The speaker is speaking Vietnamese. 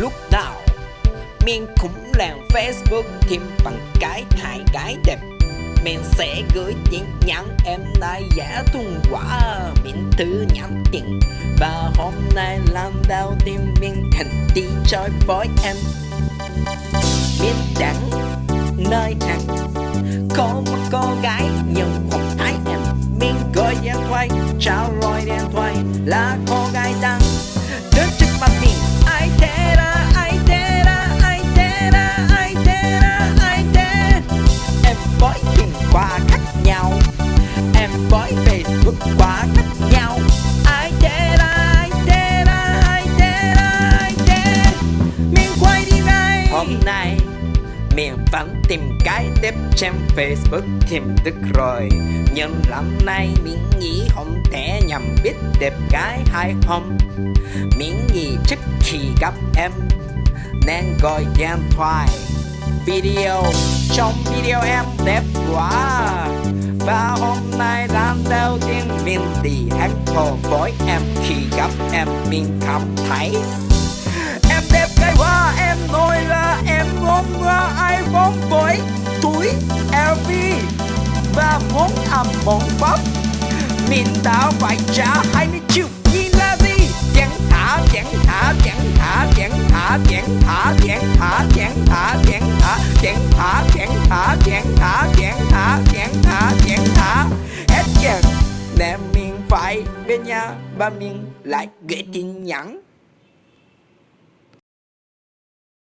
lúc nào mình cũng làm Facebook thêm bằng cái hai cái đẹp. Mình sẽ gửi tin nhắn em nay giả tung quả Mình thứ nhắn tin. Và hôm nay làm đau tim mình hành đi chơi với em. Mình chẳng nơi hàng Có một cô gái nhưng không thấy em. Mình gọi điện thoại, chào. Quá cách nhau. Ai thế ai thế ai thế ai thế Mình quay đi ngay. Hôm nay mình vẫn tìm cái tiếp trên Facebook tìm được rồi. Nhưng lần này mình nghĩ không thể nhầm biết đẹp gái hay không Mình nghĩ trước khi gặp em, Nên gọi điện thoại. Video, Trong video em đẹp quá. Và hôm tiên đi hát hồ với em Khi gặp em mình cảm thấy Em đẹp gái quá em nổi là em ngon qua iPhone với túi LV và món ẩm món pháp mình đã phải trả 20 triệu nhìn là gì chẳng thả chẳng thả chẳng thả chẳng thả chẳng thả chẳng thả chẳng thả chẳng thả chẳng thả chẳng thả chẳng thả chẳng thả chẳng thả chẳng thả hết ngày nhà ba mình lại gửi tin nhắn.